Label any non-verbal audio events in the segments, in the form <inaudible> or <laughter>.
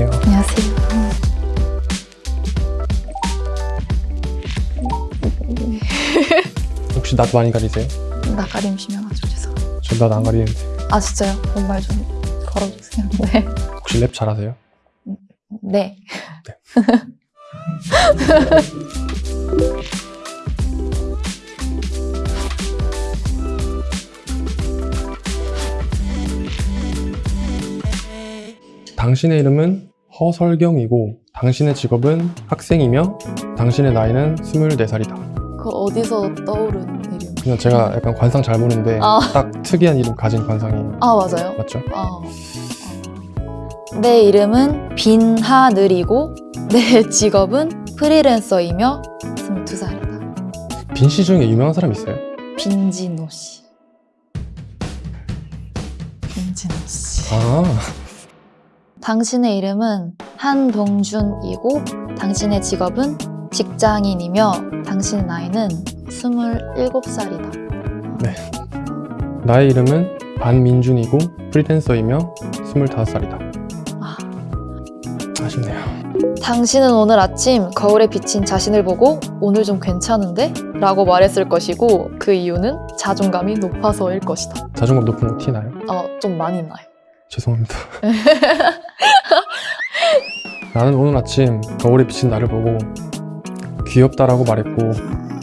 안녕하세요. 안녕하세요. <laughs> 혹시 낯 많이 가리세요? 나가림 심해가지고 죄송해요. 저낯안 가리는데. 아 진짜요? 본말 좀 걸어주세요. <laughs> 네. 혹시 랩 잘하세요? 네. <laughs> 당신의 이름은 허설경이고 당신의 직업은 학생이며 당신의 나이는 24살이다. 그 어디서 떠오른 이름? 그냥 제가 약간 관상 잘 보는데 아. 딱 특이한 이름 가진 관상이에요. 아 맞아요. 맞죠? 아. 아. 내 이름은 빈하늘이고 내 <laughs> 직업은 프리랜서이며 22살이다. 빈 씨 중에 유명한 사람 있어요? 빈진호 씨. 빈진호 씨. 아, 당신의 이름은 한동준이고 당신의 직업은 직장인이며 당신의 나이는 27살이다. 나의 이름은 반민준이고 프리랜서이며 25살이다. 아. 아쉽네요. 당신은 오늘 아침 거울에 비친 자신을 보고 오늘 좀 괜찮은데? 라고 말했을 것이고 그 이유는 자존감이 높아서일 것이다. 자존감 높은 거 티나요? 어, 좀 많이 나요. 죄송합니다. <laughs> <laughs> 나는 오늘 아침 거울에 비친 나를 보고 귀엽다라고 말했고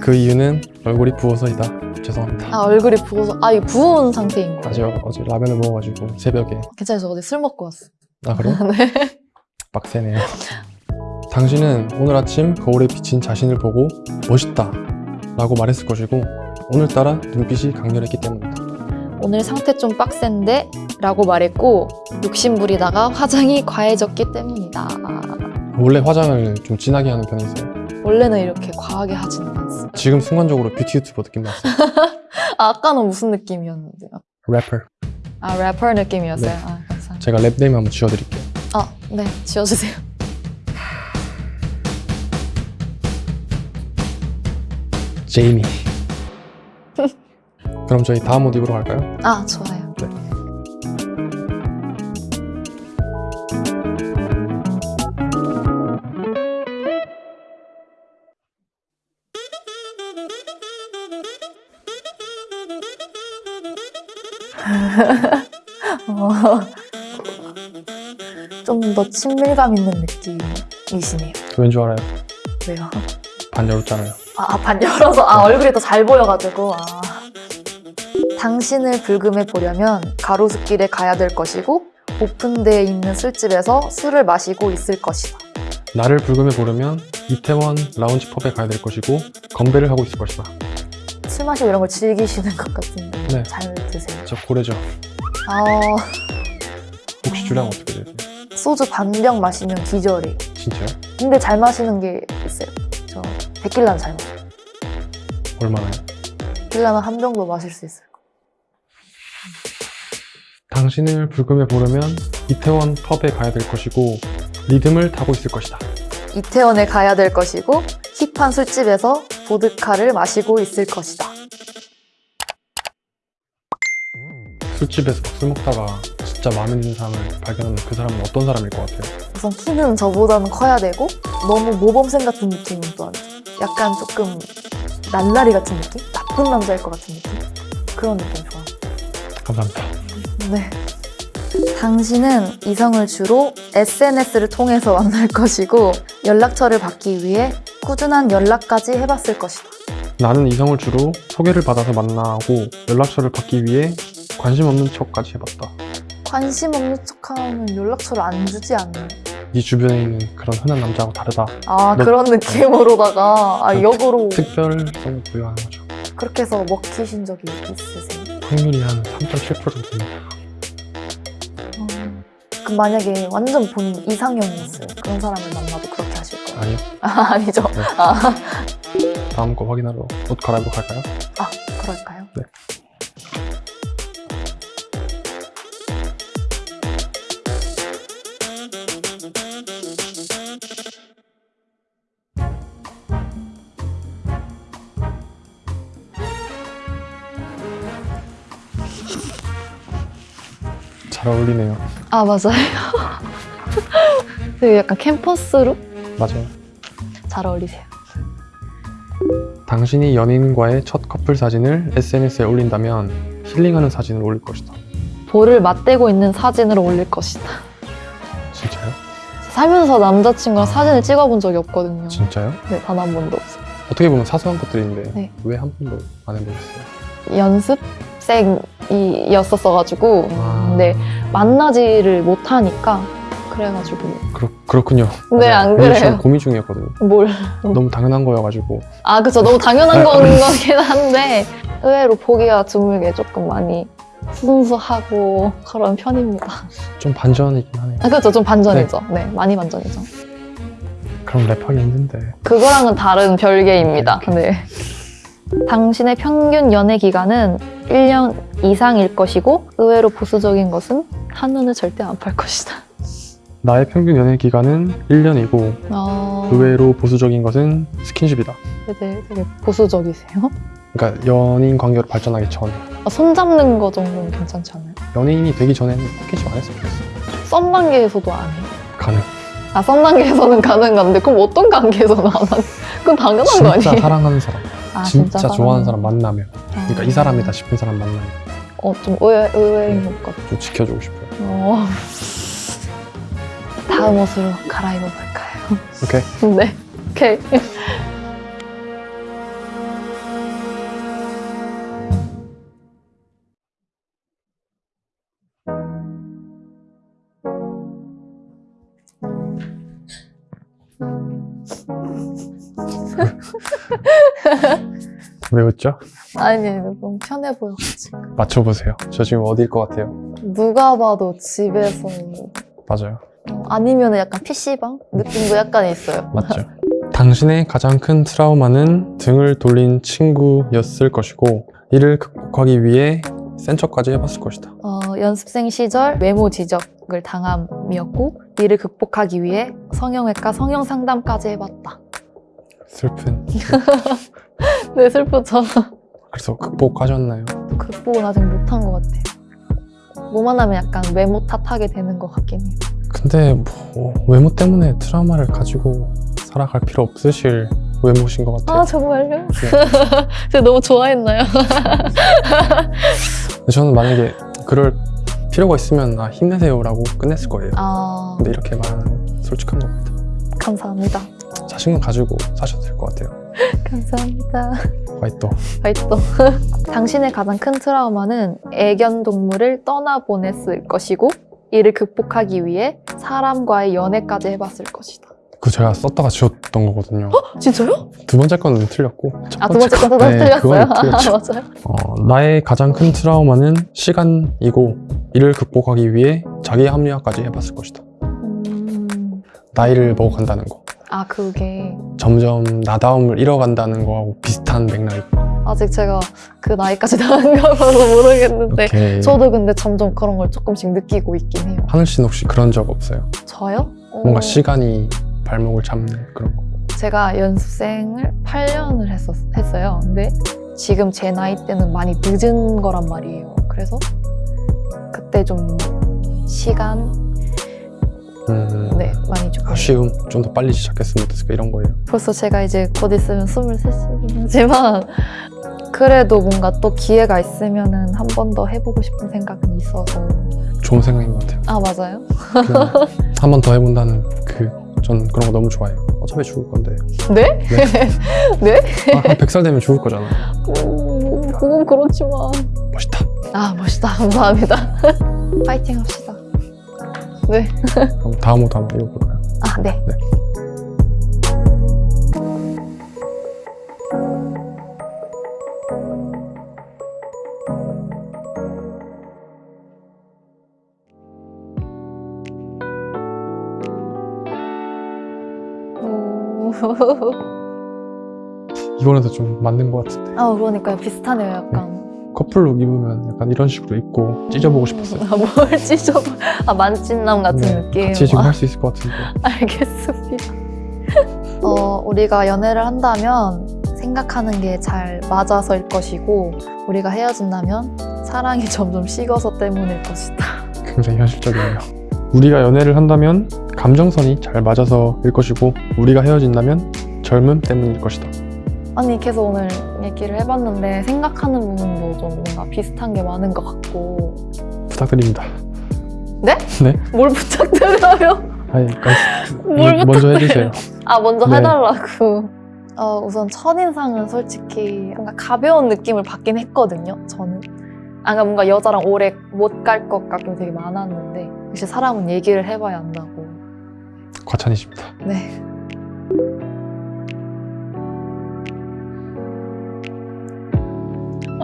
그 이유는 얼굴이 부어서이다. 죄송합니다. 아, 얼굴이 부어서, 아, 이 부은 상태인 거예요. 아직 어제 라면을 먹어가지고 새벽에 괜찮아요. 저 어제 술 먹고 왔어. 아 그래? <laughs> 네. 빡세네요. 당신은 오늘 아침 거울에 비친 자신을 보고 멋있다 라고 말했을 것이고 오늘따라 눈빛이 강렬했기 때문이다. 오늘 상태 좀 빡센데? 라고 말했고 욕심부리다가 화장이 과해졌기 때문이다. 아, 원래 화장을 좀 진하게 하는 편이세요? 원래는 이렇게 과하게 하지는 않습니다. 지금 순간적으로 뷰티 유튜버 느낌 났어요. 아, <laughs> 아까는 무슨 느낌이었는데? 래퍼. 아, 래퍼 느낌이었어요? 네. 아, 감사합니다. 제가 rap name 한번 지어드릴게요. 아, 네. 지어주세요. 제이미. 그럼 저희 다음 모드로 갈까요? 아, 좋아요. 네. <laughs> 어, 좀더 친밀감 있는 느낌이시네요. 왠 줄 알아요? 왜요? 반 열었잖아요. 아, 아, 반 열어서, 아, 얼굴이 더 잘 보여가지고, 아. 당신을 불금해 보려면 가로수길에 가야 될 것이고, 오픈되어 있는 술집에서 술을 마시고 있을 것이다. 나를 불금해 보려면 이태원 라운지 펍에 가야 될 것이고 건배를 하고 있을 것이다. 술 마시고 이런 걸 즐기시는 것 같은데, 네. 잘 드세요. 저 고래죠. 아, 혹시 주량 어떻게 되세요? 소주 반병 마시면 기절해. 진짜요? 근데 잘 마시는 게 있어요. 저 데킬라는 잘 마셔요. 얼마나요? 데킬라는 한 병도 마실 수 있어요. 당신을 불금해 보려면 이태원 펍에 가야 될 것이고 리듬을 타고 있을 것이다. 이태원에 가야 될 것이고 힙한 술집에서 보드카를 마시고 있을 것이다. 술집에서 막술 먹다가 진짜 마음에 드는 사람을 발견하면 그 사람은 어떤 사람일 것 같아요? 우선 키는 저보다는 커야 되고 너무 모범생 같은 느낌은 또 아니죠. 약간 조금 날라리 같은 느낌? 나쁜 남자일 것 같은 느낌? 그런 느낌 좋아. 감사합니다. 네. 당신은 이성을 주로 SNS를 통해서 만날 것이고 연락처를 받기 위해 꾸준한 연락까지 해봤을 것이다. 나는 이성을 주로 소개를 받아서 만나고 연락처를 받기 위해 관심 없는 척까지 해봤다. 관심 없는 척하면 연락처를 안 주지 않나요? 네 주변에 있는 그런 흔한 남자하고 다르다. 아 너- 그런 느낌으로다가 아그 역으로 특별성을 부여하는 거죠. 그렇게 해서 먹히신 적이 있으세요? 확률이 한 3.7% 정도. 음, 그럼 만약에 완전 본 이상형이었어요 그런 사람을 만나도 그렇게 하실 거예요? 아니요. <laughs> 아 아니죠? 네. 아, 다음 거 확인하러 옷 갈아입고 갈까요? 아 그럴까요? 네. 잘 어울리네요. 아 맞아요 <laughs> 되게 약간 캠퍼스룩 맞아요. 잘 어울리세요. 당신이 연인과의 첫 커플 사진을 SNS에 올린다면 힐링하는 사진을 올릴 것이다. 볼을 맞대고 있는 사진으로 올릴 것이다. 진짜요? 살면서 남자친구랑 아. 사진을 찍어본 적이 없거든요. 진짜요? 네, 단 한 번도 없어요. 어떻게 보면 사소한 것들인데 네. 왜 한 번도 안 해보셨어요? 연습생이었었어가지고 아. 근데 만나지를 못하니까 그래가지고 그렇, 그렇군요. 네, 맞아요. 안 오늘 그래요. 고민 중이었거든요. 뭘 너무 당연한 거여가지고 아, 그쵸. 너무 당연한 건 거긴 한데, 의외로 보기가 드물게 조금 많이 순수하고 그런 편입니다. 좀 반전이긴 하네요. 아, 그쵸. 좀 반전이죠. 네, 많이 반전이죠. 그럼 랩하기 힘든데. 그거랑은 다른 별개입니다. 오케이, 네. 당신의 평균 연애 기간은 1년 이상일 것이고, 의외로 보수적인 것은 한눈에 절대 안 팔 것이다. 나의 평균 연애 기간은 1년이고 어... 의외로 보수적인 것은 스킨십이다. 되게, 되게 보수적이세요? 그러니까 연인 관계로 발전하기 전 아, 손 잡는 거 정도는 괜찮지 않아요? 연인이 되기 전에는 스킨십 안 했으면 좋겠어. 썸 단계에서도 안 해요? 가능. 아, 썸 단계에서는 가는 건데, 그럼 어떤 관계에서는 안 하는? 그건 당연한 거 진짜 아니에요? 사랑하는 사람, 아, 진짜, 좋아하는 사랑하는 사람 만나면, 그러니까 이 사람이다 싶은 사람 만나면 어, 좀 의외, 의외인 것 같아. 좀 지켜주고 싶어요. 어. 다음 옷으로 갈아입어 볼까요? 오케이. <laughs> 네. 오케이. <laughs> 왜 웃죠? 아니, 너무 편해 보여가지고. 맞춰보세요. 저 지금 어디일 것 같아요? 누가 봐도 집에서. 맞아요. 어, 아니면 약간 PC방? 느낌도 약간 있어요. 맞죠. 당신의 가장 큰 트라우마는 등을 돌린 친구였을 것이고 이를 극복하기 위해 센 척까지 해봤을 것이다. 어, 연습생 시절 외모 지적을 당함이었고, 이를 극복하기 위해 성형외과 성형 상담까지 해봤다. 슬픈. <laughs> 네, 슬프죠. 그래서 극복하셨나요? 극복은 아직 못한 것 같아요. 뭐만 하면 약간 외모 탓하게 되는 것 같긴 해요. 근데 뭐 외모 때문에 트라우마를 가지고 살아갈 필요 없으실 외모신 것 같아요. 아, 정말요? 네. <laughs> 제가 너무 좋아했나요? <laughs> 저는 만약에 그럴 필요가 있으면 아, 힘내세요라고 끝냈을 거예요. 아, 근데 이렇게 말하는 솔직한 겁니다. 감사합니다. 자신감 가지고 사셔도 될 것 같아요. <laughs> 감사합니다. 화이트. 화이트. <laughs> 당신의 가장 큰 트라우마는 애견 동물을 떠나보냈을 것이고, 이를 극복하기 위해 사람과의 연애까지 해봤을 것이다. 그 제가 썼다가 지웠던 거거든요. 진짜요? 두 번째 거는 틀렸고 첫 아, 두 번째 거- 것도 다 네, 틀렸어요? 아. 맞아요. 어, 나의 가장 큰 트라우마는 시간이고 이를 극복하기 위해 자기 합리화까지 해봤을 것이다. 음, 나이를 먹어간다는 거. 아, 그게 점점 나다움을 잃어간다는 거하고 비슷한 맥락이 아직 제가 그 나이까지 <laughs> 나은가 봐서 모르겠는데 이렇게 저도 근데 점점 그런 걸 조금씩 느끼고 있긴 해요. 하늘 씨는 혹시 그런 적 없어요? 저요? 어, 뭔가 시간이 발목을 잡는 그런 거. 제가 연습생을 8년을 했었, 했어요. 근데 지금 제 나이 때는 많이 늦은 거란 말이에요. 그래서 그때 좀 시간 음, 아쉬움, 좀 더 빨리 시작했으면 어땠을까 이런 거예요. 벌써 제가 이제 곧 있으면 23이긴 하지만 <laughs> 그래도 뭔가 또 기회가 있으면 은 한 번 더 해보고 싶은 생각은 있어서 좋은 생각인 것 같아요. 아 맞아요? 한 번 더 해본다는 그, 전 그런 거 너무 좋아해요. 어차피 죽을 건데. 네? 네? <laughs> 아, 한 100살 되면 죽을 거잖아. 음, 그건 그렇지만 멋있다. 아 멋있다 감사합니다 <laughs> 파이팅 합시다 네. 그럼 다음 호도 한번 읽어볼까요? 아 네. 네. 오. <laughs> 이번에도 좀 맞는 것 같은데. 아 그러니까요 비슷하네요 약간 커플룩 입으면 약간 이런 식으로 입고 찢어보고 싶었어요. 아, 뭘 <laughs> 찢어 아 만찢남 같은 네, 느낌 같이 지금 아, 할수 있을 것 같은데. <laughs> 알겠습니다 <laughs> 어 우리가 연애를 한다면 생각하는 게 잘 맞아서일 것이고 우리가 헤어진다면 사랑이 점점 식어서 때문일 것이다 굉장히 현실적이네요. 우리가 연애를 한다면 감정선이 잘 맞아서일 것이고 우리가 헤어진다면 젊음 때문일 것이다. 아니 계속 오늘 얘기를 해봤는데 생각하는 부분도 좀 뭔가 비슷한 게 많은 것 같고 부탁드립니다. 뭘 부탁드려요? 아니, 그러니까 <laughs> 뭘 먼- 먼저 해주세요. 아 먼저 네. 해달라고. 어, 우선 첫인상은 솔직히 뭔가 가벼운 느낌을 받긴 했거든요. 저는. 아, 그러니까 뭔가 여자랑 오래 못 갈 것 같긴 되게 많았는데 역시 사람은 얘기를 해봐야 한다고. 과찬이십니다. 네.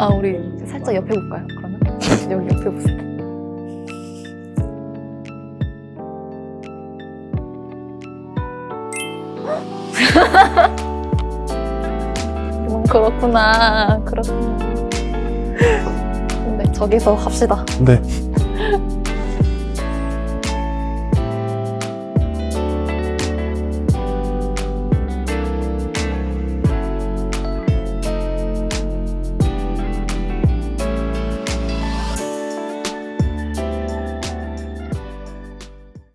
아 우리 살짝 옆에 볼까요? 그러면 <laughs> 여기 옆에 보세요. <gasps> 음, 그렇구나, 그렇구나. 네, 저기서 합시다. 네.